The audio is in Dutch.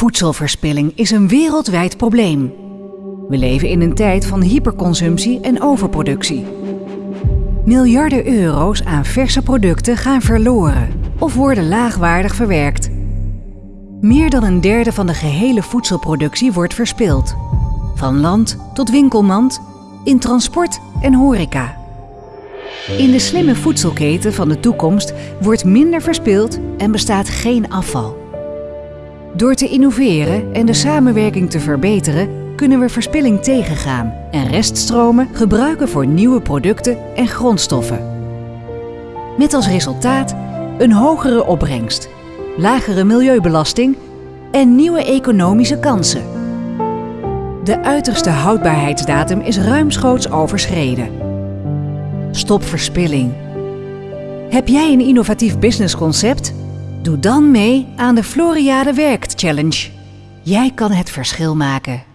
Voedselverspilling is een wereldwijd probleem. We leven in een tijd van hyperconsumptie en overproductie. Miljarden euro's aan verse producten gaan verloren of worden laagwaardig verwerkt. Meer dan een derde van de gehele voedselproductie wordt verspild. Van land tot winkelmand, in transport en horeca. In de slimme voedselketen van de toekomst wordt minder verspild en bestaat geen afval. Door te innoveren en de samenwerking te verbeteren kunnen we verspilling tegengaan en reststromen gebruiken voor nieuwe producten en grondstoffen. Met als resultaat een hogere opbrengst, lagere milieubelasting en nieuwe economische kansen. De uiterste houdbaarheidsdatum is ruimschoots overschreden. Stop verspilling. Heb jij een innovatief businessconcept? Doe dan mee aan de Floriade Werkt Challenge. Jij kan het verschil maken.